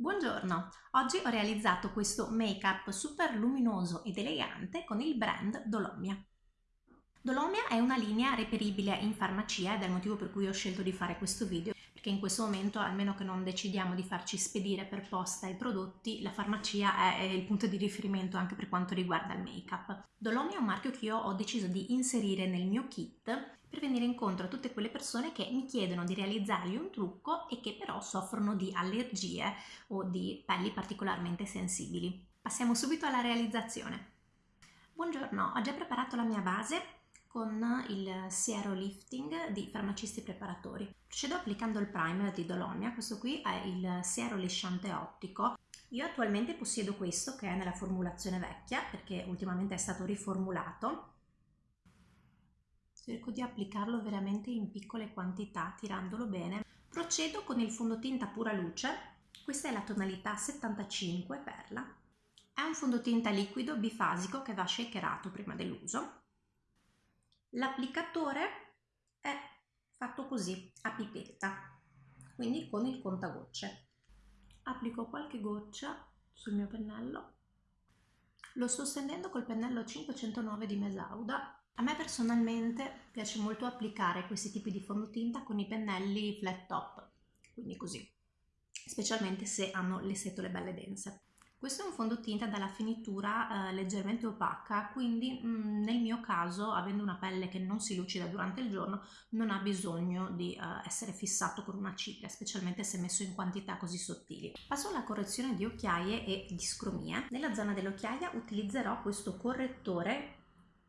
Buongiorno, oggi ho realizzato questo make-up super luminoso ed elegante con il brand Dolomia. Dolomia è una linea reperibile in farmacia ed è il motivo per cui ho scelto di fare questo video perché in questo momento, almeno che non decidiamo di farci spedire per posta i prodotti, la farmacia è il punto di riferimento anche per quanto riguarda il make-up. Dolomia è un marchio che io ho deciso di inserire nel mio kit per venire incontro a tutte quelle persone che mi chiedono di realizzargli un trucco e che però soffrono di allergie o di pelli particolarmente sensibili. Passiamo subito alla realizzazione. Buongiorno, ho già preparato la mia base con il siero lifting di farmacisti preparatori. Procedo applicando il primer di Dolomia, questo qui è il siero lisciante ottico. Io attualmente possiedo questo che è nella formulazione vecchia perché ultimamente è stato riformulato cerco di applicarlo veramente in piccole quantità tirandolo bene. Procedo con il fondotinta pura luce. Questa è la tonalità 75 perla è un fondotinta liquido bifasico che va shakerato prima dell'uso. L'applicatore è fatto così a pipetta quindi con il contagocce. Applico qualche goccia sul mio pennello. Lo sto stendendo col pennello 509 di Mesauda a me personalmente piace molto applicare questi tipi di fondotinta con i pennelli flat top, quindi così, specialmente se hanno le setole belle dense. Questo è un fondotinta dalla finitura eh, leggermente opaca, quindi mh, mm, nel mio caso, avendo una pelle che non si lucida durante il giorno, non ha bisogno di eh, essere fissato con una cipria, specialmente se messo in quantità così sottili. Passo alla correzione di occhiaie e di scromie. Nella zona dell'occhiaia utilizzerò questo correttore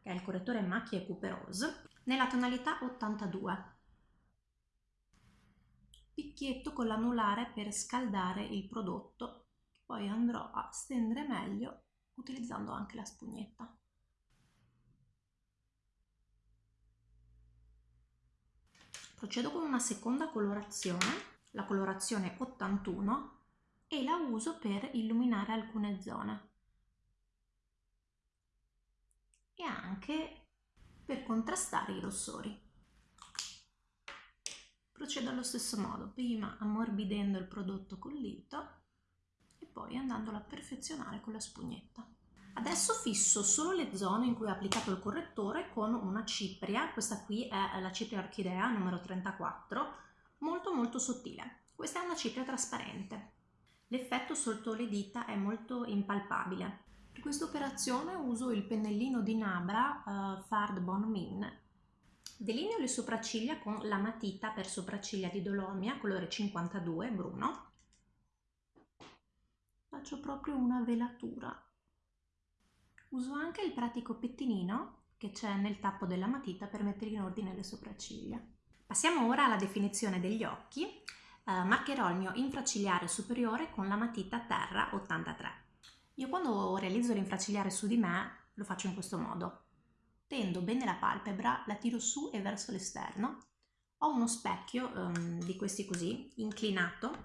che è il correttore macchie Couperose, nella tonalità 82. Picchietto con l'anulare per scaldare il prodotto, poi andrò a stendere meglio utilizzando anche la spugnetta. Procedo con una seconda colorazione, la colorazione 81, e la uso per illuminare alcune zone. E anche per contrastare i rossori. Procedo allo stesso modo, prima ammorbidendo il prodotto col dito e poi andandolo a perfezionare con la spugnetta. Adesso fisso solo le zone in cui ho applicato il correttore con una cipria, questa qui è la cipria orchidea numero 34, molto molto sottile. Questa è una cipria trasparente. L'effetto sotto le dita è molto impalpabile. Per questa operazione uso il pennellino di Nabra uh, Fard Bon Min. Delineo le sopracciglia con la matita per sopracciglia di Dolomia, colore 52, bruno. Faccio proprio una velatura. Uso anche il pratico pettinino che c'è nel tappo della matita per mettere in ordine le sopracciglia. Passiamo ora alla definizione degli occhi. Uh, marcherò il mio infracigliare superiore con la matita Terra 83. Io quando realizzo l'infracigliare su di me lo faccio in questo modo. Tendo bene la palpebra, la tiro su e verso l'esterno. Ho uno specchio um, di questi così, inclinato.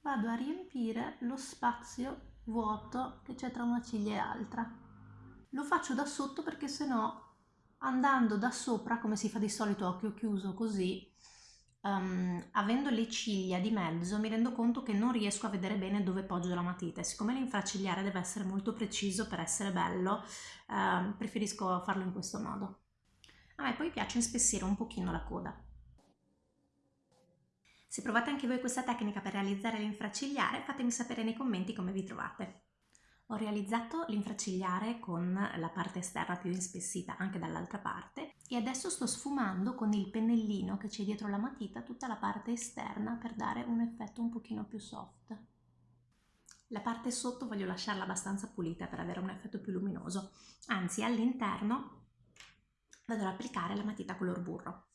Vado a riempire lo spazio vuoto che c'è tra una ciglia e l'altra. Lo faccio da sotto perché sennò andando da sopra, come si fa di solito occhio chiuso così, um, avendo le ciglia di mezzo mi rendo conto che non riesco a vedere bene dove poggio la matita e siccome l'infracigliare deve essere molto preciso per essere bello uh, preferisco farlo in questo modo. A me poi piace inspessire un pochino la coda. Se provate anche voi questa tecnica per realizzare l'infracigliare fatemi sapere nei commenti come vi trovate. Ho realizzato l'infracigliare con la parte esterna più inspessita anche dall'altra parte e adesso sto sfumando con il pennellino che c'è dietro la matita tutta la parte esterna per dare un effetto un pochino più soft. La parte sotto voglio lasciarla abbastanza pulita per avere un effetto più luminoso, anzi all'interno vado ad applicare la matita color burro.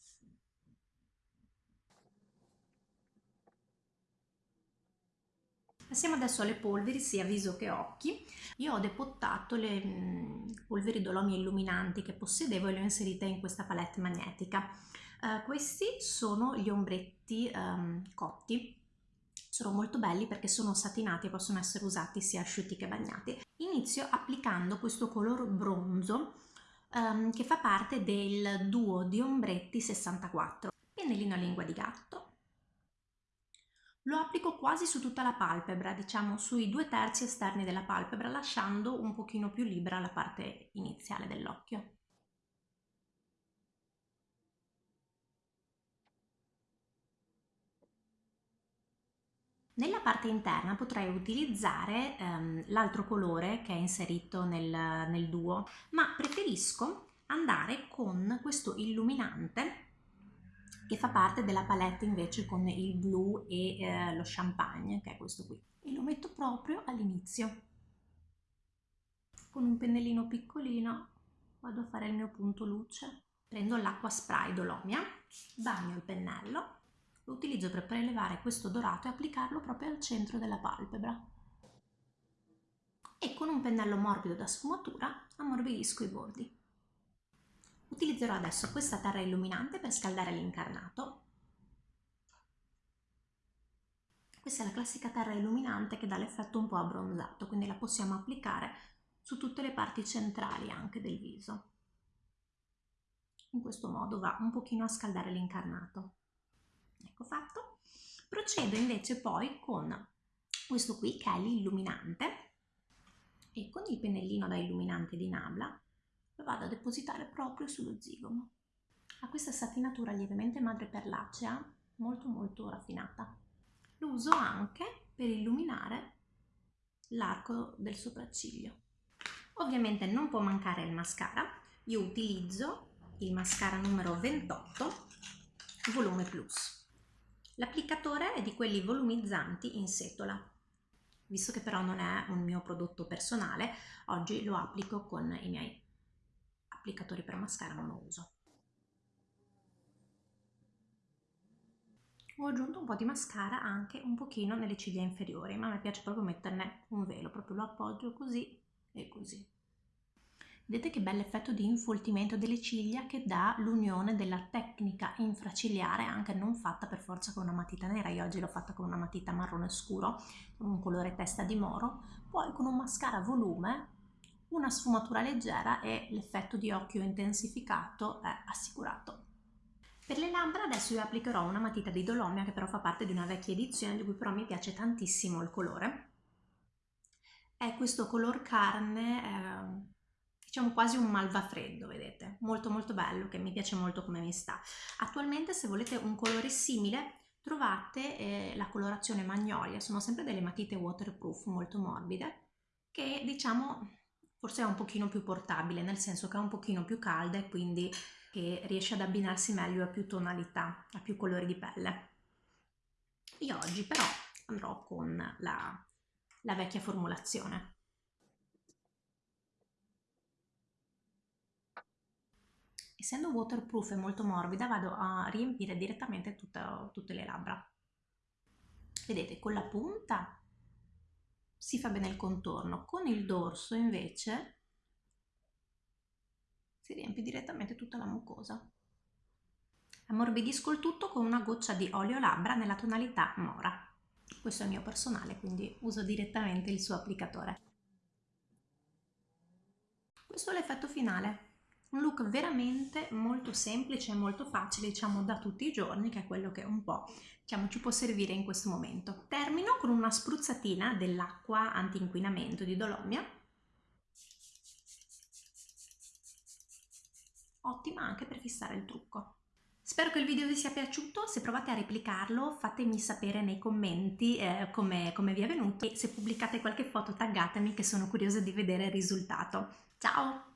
Passiamo adesso alle polveri sia viso che occhi. Io ho depottato le mm, polveri Dolomia illuminanti che possedevo e le ho inserite in questa palette magnetica. Uh, questi sono gli ombretti um, cotti sono molto belli perché sono satinati e possono essere usati sia asciutti che bagnati. Inizio applicando questo color bronzo um, che fa parte del duo di ombretti 64. Pennellino a lingua di gatto, Lo applico quasi su tutta la palpebra, diciamo sui due terzi esterni della palpebra, lasciando un pochino più libera la parte iniziale dell'occhio. Nella parte interna potrei utilizzare ehm, l'altro colore che è inserito nel, nel duo, ma preferisco andare con questo illuminante che fa parte della palette invece con il blu e eh, lo champagne, che è questo qui. E lo metto proprio all'inizio. Con un pennellino piccolino vado a fare il mio punto luce. Prendo l'acqua spray Dolomia, bagno il pennello, lo utilizzo per prelevare questo dorato e applicarlo proprio al centro della palpebra. E con un pennello morbido da sfumatura ammorbidisco i bordi. Utilizzerò adesso questa terra illuminante per scaldare l'incarnato. Questa è la classica terra illuminante che dà l'effetto un po' abbronzato, quindi la possiamo applicare su tutte le parti centrali anche del viso. In questo modo va un pochino a scaldare l'incarnato. Ecco fatto. Procedo invece poi con questo qui che è l'illuminante e con il pennellino da illuminante di Nabla lo vado a depositare proprio sullo zigomo. Ha questa satinatura lievemente madreperlacea, molto molto raffinata. Lo uso anche per illuminare l'arco del sopracciglio. Ovviamente non può mancare il mascara, io utilizzo il mascara numero 28 volume plus. L'applicatore è di quelli volumizzanti in setola. Visto che però non è un mio prodotto personale, oggi lo applico con i miei applicatori per mascara non lo uso. Ho aggiunto un po' di mascara anche un pochino nelle ciglia inferiori, ma me piace proprio metterne un velo, proprio lo appoggio così e così. Vedete che bell'effetto di infoltimento delle ciglia che dà l'unione della tecnica infracigliare, anche non fatta per forza con una matita nera, io oggi l'ho fatta con una matita marrone scuro, con un colore testa di moro, poi con un mascara volume una sfumatura leggera e l'effetto di occhio intensificato è assicurato. Per le labbra adesso io applicherò una matita di Dolomia che però fa parte di una vecchia edizione di cui però mi piace tantissimo il colore. È questo color carne, eh, diciamo quasi un malva freddo, vedete? Molto molto bello, che mi piace molto come mi sta. Attualmente se volete un colore simile trovate eh, la colorazione Magnolia, sono sempre delle matite waterproof molto morbide che diciamo forse è un pochino più portabile, nel senso che è un pochino più calda e quindi che riesce ad abbinarsi meglio a più tonalità, a più colori di pelle. Io oggi però andrò con la, la vecchia formulazione. Essendo waterproof e molto morbida vado a riempire direttamente tutta, tutte le labbra. Vedete, con la punta si fa bene il contorno, con il dorso invece si riempie direttamente tutta la mucosa. Ammorbidisco il tutto con una goccia di olio labbra nella tonalità Mora. Questo è il mio personale, quindi uso direttamente il suo applicatore. Questo è l'effetto finale. Un look veramente molto semplice e molto facile, diciamo da tutti i giorni, che è quello che un po' diciamo, ci può servire in questo momento. Termino con una spruzzatina dell'acqua anti-inquinamento di Dolomia. Ottima anche per fissare il trucco. Spero che il video vi sia piaciuto, se provate a replicarlo fatemi sapere nei commenti eh, come, come vi è venuto e se pubblicate qualche foto taggatemi che sono curiosa di vedere il risultato. Ciao!